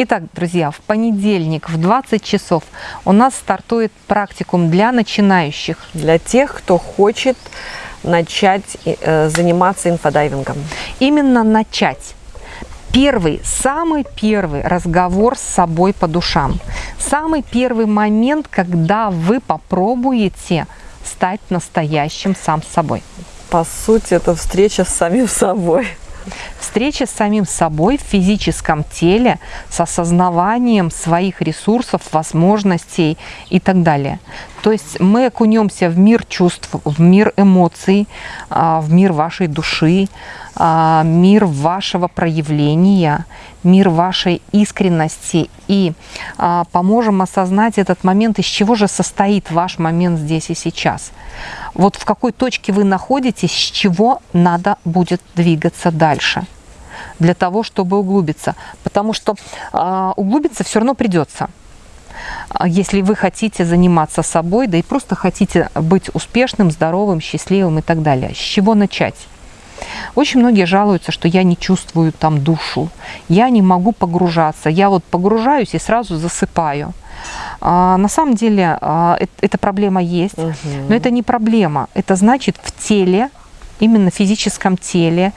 Итак, друзья, в понедельник в 20 часов у нас стартует практикум для начинающих. Для тех, кто хочет начать э, заниматься инфодайвингом. Именно начать. Первый, самый первый разговор с собой по душам. Самый первый момент, когда вы попробуете стать настоящим сам собой. По сути, это встреча с самим собой. Встреча с самим собой в физическом теле, с осознаванием своих ресурсов, возможностей и так далее. То есть мы окунемся в мир чувств, в мир эмоций, а, в мир вашей души, а, мир вашего проявления, мир вашей искренности и а, поможем осознать этот момент, из чего же состоит ваш момент здесь и сейчас. Вот в какой точке вы находитесь, с чего надо будет двигаться дальше для того, чтобы углубиться. Потому что э, углубиться все равно придется. Если вы хотите заниматься собой, да и просто хотите быть успешным, здоровым, счастливым и так далее. С чего начать? Очень многие жалуются, что я не чувствую там душу, я не могу погружаться. Я вот погружаюсь и сразу засыпаю. А, на самом деле а, это, эта проблема есть, угу. но это не проблема. Это значит в теле, именно в физическом теле,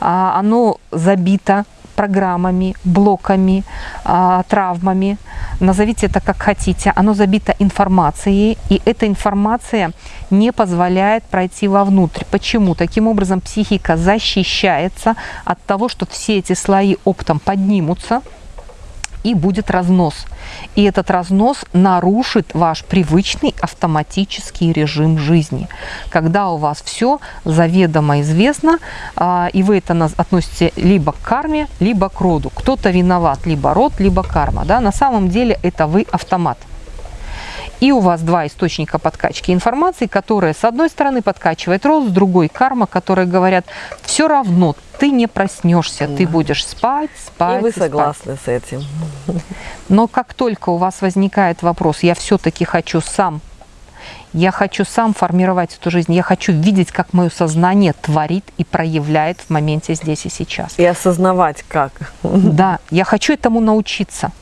а, оно забито программами, блоками, а, травмами, назовите это как хотите, оно забито информацией, и эта информация не позволяет пройти вовнутрь. Почему? Таким образом психика защищается от того, что все эти слои оптом поднимутся, и будет разнос. И этот разнос нарушит ваш привычный автоматический режим жизни, когда у вас все заведомо известно, а, и вы это относите либо к карме, либо к роду. Кто-то виноват, либо род, либо карма. Да? На самом деле это вы автомат. И у вас два источника подкачки информации, которые с одной стороны подкачивает рост, с другой карма, которые говорят, все равно ты не проснешься, да. ты будешь спать, спать. И вы и согласны спать. с этим. Но как только у вас возникает вопрос, я все-таки хочу сам, я хочу сам формировать эту жизнь, я хочу видеть, как мое сознание творит и проявляет в моменте здесь и сейчас. И осознавать как. Да, я хочу этому научиться.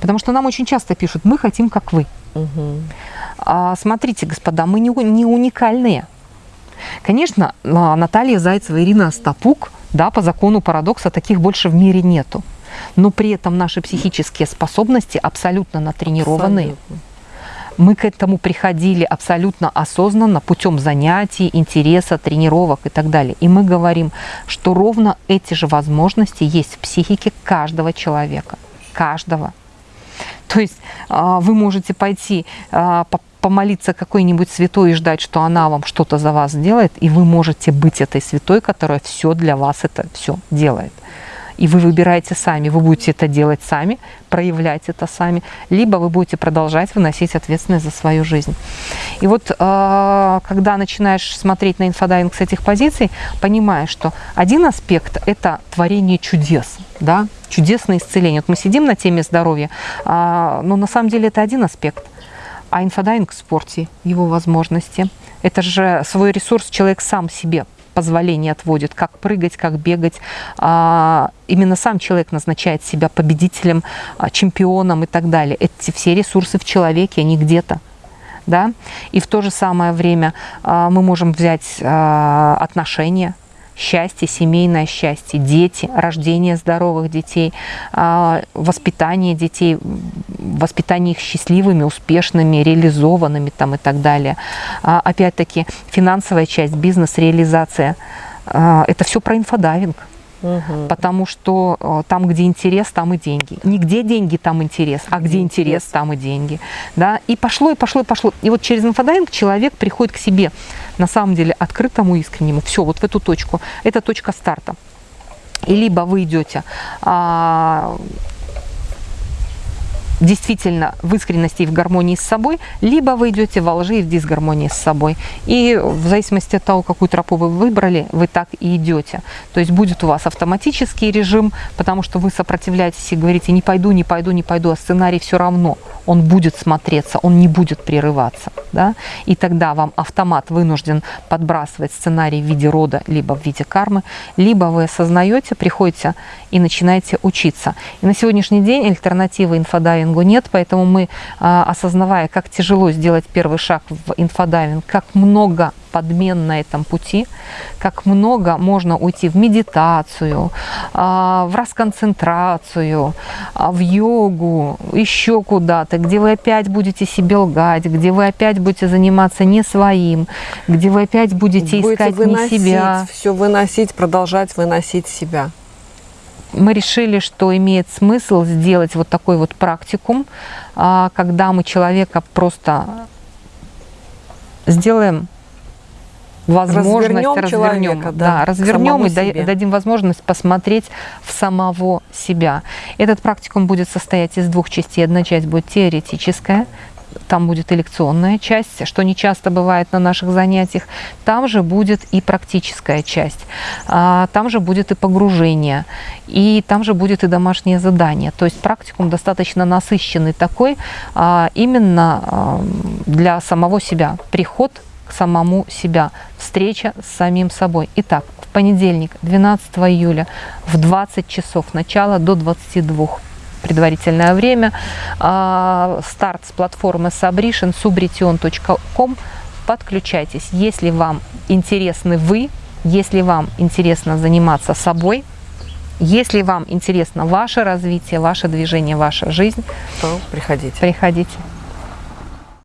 Потому что нам очень часто пишут, мы хотим, как вы. Угу. А, смотрите, господа, мы не, не уникальные. Конечно, а, Наталья Зайцева, Ирина Стапук, да, по закону парадокса таких больше в мире нету. Но при этом наши психические способности абсолютно натренированные. Абсолютно. Мы к этому приходили абсолютно осознанно путем занятий, интереса, тренировок и так далее. И мы говорим, что ровно эти же возможности есть в психике каждого человека. Каждого. То есть а, вы можете пойти а, помолиться какой-нибудь святой и ждать, что она вам что-то за вас сделает, и вы можете быть этой святой, которая все для вас это все делает и вы выбираете сами, вы будете это делать сами, проявлять это сами, либо вы будете продолжать выносить ответственность за свою жизнь. И вот а, когда начинаешь смотреть на инфодайвинг с этих позиций, понимаешь, что один аспект – это творение чудес, да, чудесное исцеление. Вот мы сидим на теме здоровья, а, но на самом деле это один аспект. А инфодайвинг в спорте, его возможности. Это же свой ресурс человек сам себе позволение отводит, как прыгать, как бегать. А, именно сам человек назначает себя победителем, а, чемпионом и так далее. Эти все ресурсы в человеке, они где-то. Да? И в то же самое время а, мы можем взять отношения, счастье, семейное счастье, дети, рождение здоровых детей, воспитание детей, воспитание их счастливыми, успешными, реализованными там и так далее. Опять-таки финансовая часть, бизнес-реализация. Это все про инфодайвинг. Угу. Потому что там, где интерес, там и деньги. Не где деньги, там интерес, а где интерес, там и деньги. Да? И пошло, и пошло, и пошло. И вот через инфодайвинг человек приходит к себе, на самом деле, открытому, искреннему. Все, вот в эту точку. Это точка старта. И либо вы идете а, действительно в искренности и в гармонии с собой, либо вы идете во лжи и в дисгармонии с собой. И в зависимости от того, какую тропу вы выбрали, вы так и идете. То есть будет у вас автоматический режим, потому что вы сопротивляетесь и говорите «не пойду, не пойду, не пойду», а сценарий все равно он будет смотреться, он не будет прерываться. Да? И тогда вам автомат вынужден подбрасывать сценарий в виде рода, либо в виде кармы, либо вы осознаете, приходите и начинаете учиться. И на сегодняшний день альтернативы инфодайвингу нет, поэтому мы, а, осознавая, как тяжело сделать первый шаг в инфодайвинг, как много подмен на этом пути, как много можно уйти в медитацию, а, в расконцентрацию, а, в йогу, еще куда-то, где вы опять будете себе лгать, где вы опять будете заниматься не своим, где вы опять будете, будете искать выносить, не себя. Все выносить, продолжать выносить себя мы решили, что имеет смысл сделать вот такой вот практикум, а, когда мы человека просто сделаем возможность развернем, развернем да, да, развернем и себе. дадим возможность посмотреть в самого себя. Этот практикум будет состоять из двух частей. Одна часть будет теоретическая, там будет и лекционная часть, что не часто бывает на наших занятиях. Там же будет и практическая часть, а, там же будет и погружение, и там же будет и домашнее задание. То есть практикум достаточно насыщенный такой а, именно а, для самого себя. Приход к самому себя, встреча с самим собой. Итак, в понедельник, 12 июля в 20 часов начала до 22 предварительное время. А, старт с платформы Sabrition, subrition.com. Подключайтесь, если вам интересны вы, если вам интересно заниматься собой, если вам интересно ваше развитие, ваше движение, ваша жизнь, то приходите. Приходите.